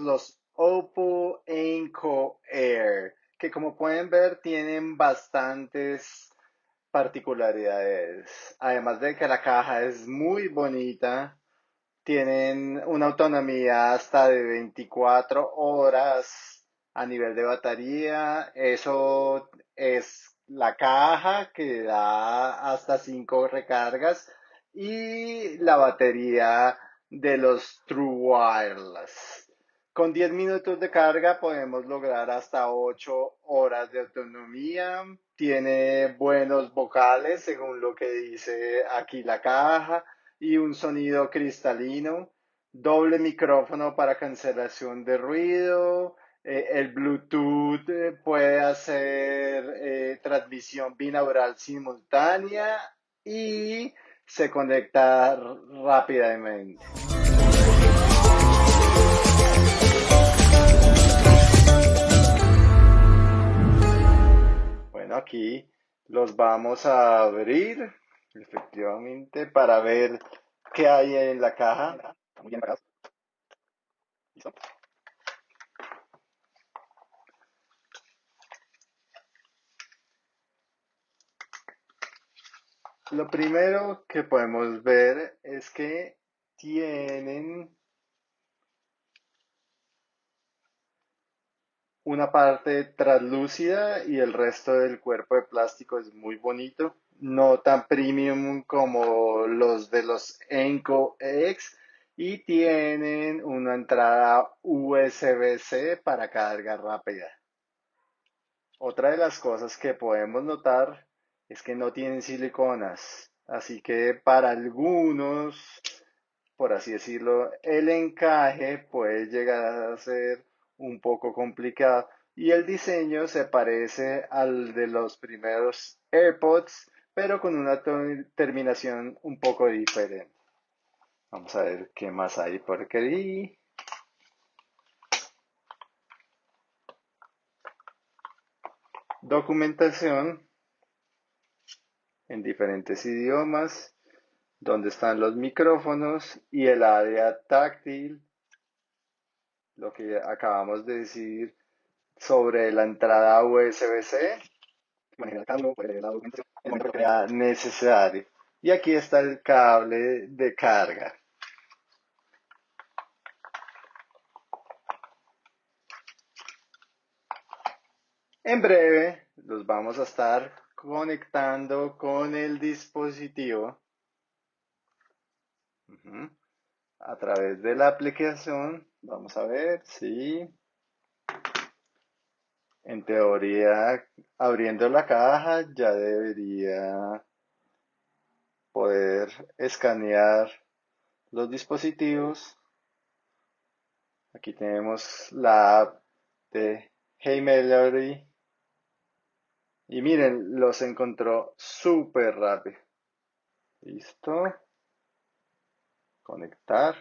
los Oppo Enco Air, que como pueden ver tienen bastantes particularidades. Además de que la caja es muy bonita, tienen una autonomía hasta de 24 horas a nivel de batería. Eso es la caja que da hasta 5 recargas y la batería de los True Wireless. Con 10 minutos de carga podemos lograr hasta 8 horas de autonomía. Tiene buenos vocales según lo que dice aquí la caja y un sonido cristalino. Doble micrófono para cancelación de ruido. Eh, el Bluetooth eh, puede hacer eh, transmisión binaural simultánea y se conecta rápidamente. Aquí los vamos a abrir efectivamente para ver qué hay en la caja. Muy bien ¿Listo? Lo primero que podemos ver es que tienen una parte translúcida y el resto del cuerpo de plástico es muy bonito. No tan premium como los de los Enco X y tienen una entrada USB-C para carga rápida. Otra de las cosas que podemos notar es que no tienen siliconas, así que para algunos, por así decirlo, el encaje puede llegar a ser un poco complicado. Y el diseño se parece al de los primeros AirPods, pero con una terminación un poco diferente. Vamos a ver qué más hay por aquí. Documentación en diferentes idiomas, donde están los micrófonos y el área táctil lo que acabamos de decir sobre la entrada USB-C, necesario. Y aquí está el cable de carga. En breve los vamos a estar conectando con el dispositivo a través de la aplicación Vamos a ver, sí. En teoría, abriendo la caja ya debería poder escanear los dispositivos. Aquí tenemos la app de Hey Melody. Y miren, los encontró súper rápido. Listo. Conectar.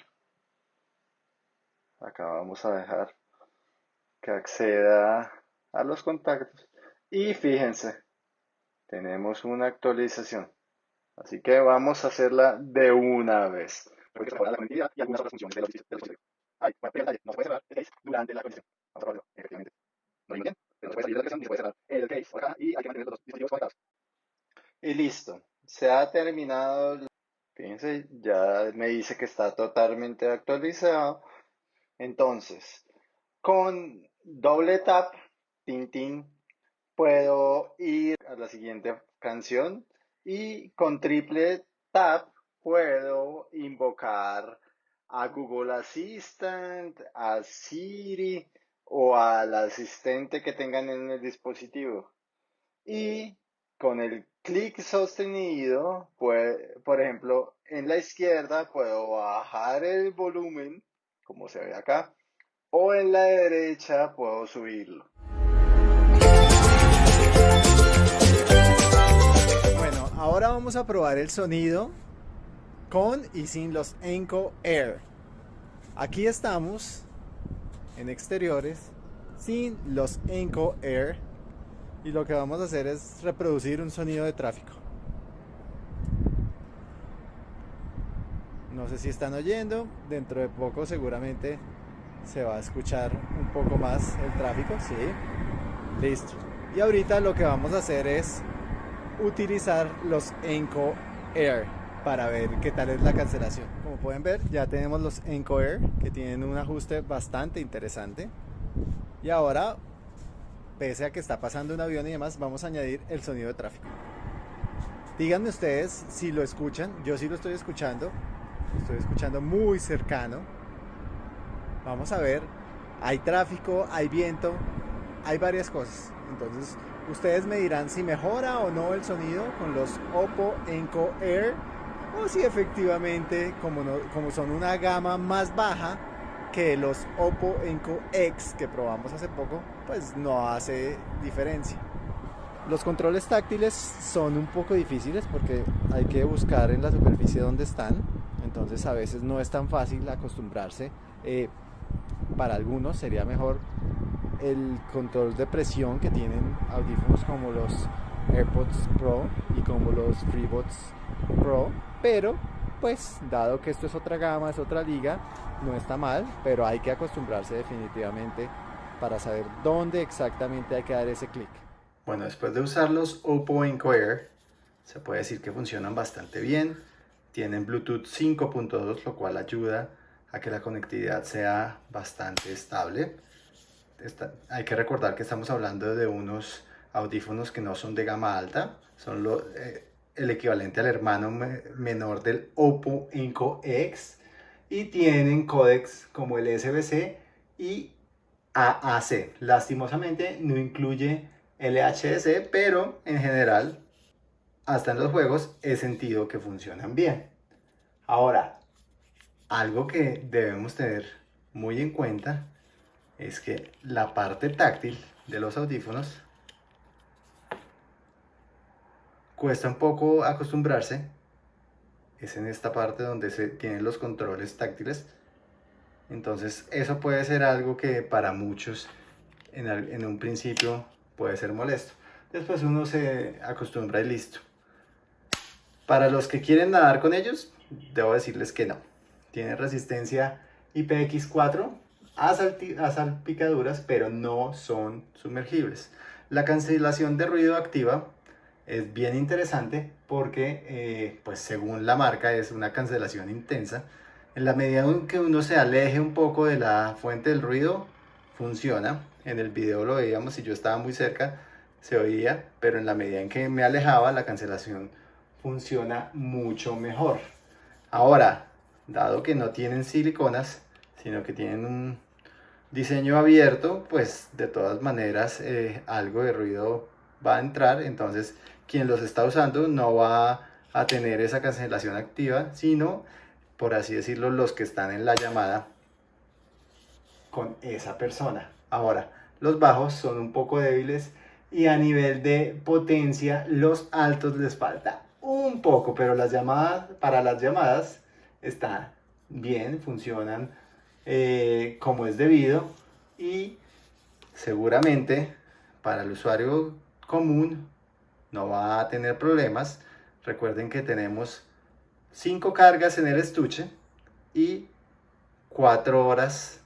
Acá vamos a dejar que acceda a los contactos. Y fíjense, tenemos una actualización. Así que vamos a hacerla de una vez. Porque se la conectividad y algunas otras funciones de los dispositivos. Ay, bueno, detalle, no se puede cerrar el case durante la conexión. Vamos a probarlo, efectivamente. No hay bien, pero no se puede salir de la aplicación y se puede cerrar el case por acá y hay que mantener los dispositivos conectados. Y listo. Se ha terminado. Fíjense, ya me dice que está totalmente actualizado. Entonces, con doble tap, tin, puedo ir a la siguiente canción y con triple tap puedo invocar a Google Assistant, a Siri o al asistente que tengan en el dispositivo. Y con el clic sostenido, por ejemplo, en la izquierda puedo bajar el volumen como se ve acá, o en la derecha puedo subirlo. Bueno, ahora vamos a probar el sonido con y sin los Enco Air. Aquí estamos en exteriores sin los Enco Air y lo que vamos a hacer es reproducir un sonido de tráfico. No sé si están oyendo, dentro de poco seguramente se va a escuchar un poco más el tráfico, sí. Listo. Y ahorita lo que vamos a hacer es utilizar los Enco Air para ver qué tal es la cancelación. Como pueden ver, ya tenemos los Enco Air que tienen un ajuste bastante interesante. Y ahora, pese a que está pasando un avión y demás, vamos a añadir el sonido de tráfico. Díganme ustedes si lo escuchan. Yo sí lo estoy escuchando. Estoy escuchando muy cercano. Vamos a ver. Hay tráfico, hay viento, hay varias cosas. Entonces, ustedes me dirán si mejora o no el sonido con los Oppo Enco Air o si efectivamente, como, como son una gama más baja que los Oppo Enco X que probamos hace poco, pues no hace diferencia. Los controles táctiles son un poco difíciles porque hay que buscar en la superficie donde están, entonces a veces no es tan fácil acostumbrarse. Eh, para algunos sería mejor el control de presión que tienen audífonos como los AirPods Pro y como los FreeBuds Pro, pero pues dado que esto es otra gama, es otra liga, no está mal, pero hay que acostumbrarse definitivamente para saber dónde exactamente hay que dar ese clic. Bueno, después de usarlos Oppo Enco Air, se puede decir que funcionan bastante bien. Tienen Bluetooth 5.2, lo cual ayuda a que la conectividad sea bastante estable. hay que recordar que estamos hablando de unos audífonos que no son de gama alta, son lo, eh, el equivalente al hermano menor del Oppo Enco X y tienen códex como el SBC y AAC. Lastimosamente no incluye LHS, pero en general, hasta en los juegos, he sentido que funcionan bien. Ahora, algo que debemos tener muy en cuenta es que la parte táctil de los audífonos cuesta un poco acostumbrarse. Es en esta parte donde se tienen los controles táctiles. Entonces eso puede ser algo que para muchos en, un principio puede ser molesto. Después uno se acostumbra y listo. Para los que quieren nadar con ellos, debo decirles que no. Tiene resistencia IPX4 a, salpicaduras, pero no son sumergibles. La cancelación de ruido activa es bien interesante porque, eh, pues según la marca, es una cancelación intensa. En la medida en que uno se aleje un poco de la fuente del ruido, funciona. En el video lo veíamos y yo estaba muy cerca, se oía, pero en la medida en que me alejaba, la cancelación funciona mucho mejor. Ahora, dado que no tienen siliconas, sino que tienen un diseño abierto, pues de todas maneras eh, algo de ruido va a entrar, entonces quien los está usando no va a tener esa cancelación activa, sino, por así decirlo, los que están en la llamada con esa persona. Ahora, los bajos son un poco débiles y a nivel de potencia los altos les falta un poco, pero las llamadas, para las llamadas está bien, funcionan eh, como es debido y seguramente para el usuario común no va a tener problemas. Recuerden que tenemos 5 cargas en el estuche y 4 horas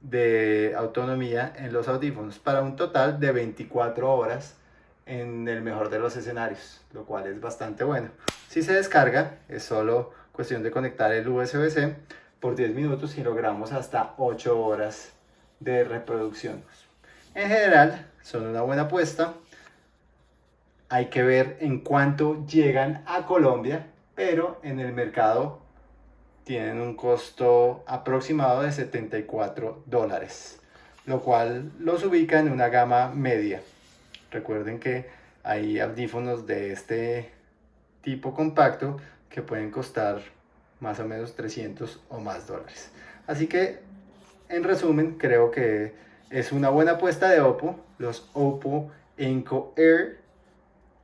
de autonomía en los audífonos para un total de 24 horas en el mejor de los escenarios, lo cual es bastante bueno. Si se descarga, es solo cuestión de conectar el USB-C por 10 minutos y logramos hasta 8 horas de reproducción. En general, son una buena apuesta. Hay que ver en cuánto llegan a Colombia, pero en el mercado tienen un costo aproximado de 74 dólares, lo cual los ubica en una gama media. Recuerden que hay audífonos de este tipo compacto que pueden costar más o menos 300 o más dólares. Así que, en resumen, creo que es una buena apuesta de Oppo, los Oppo Enco Air,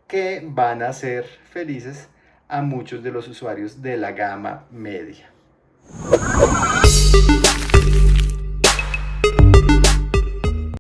que van a ser felices a muchos de los usuarios de la gama media.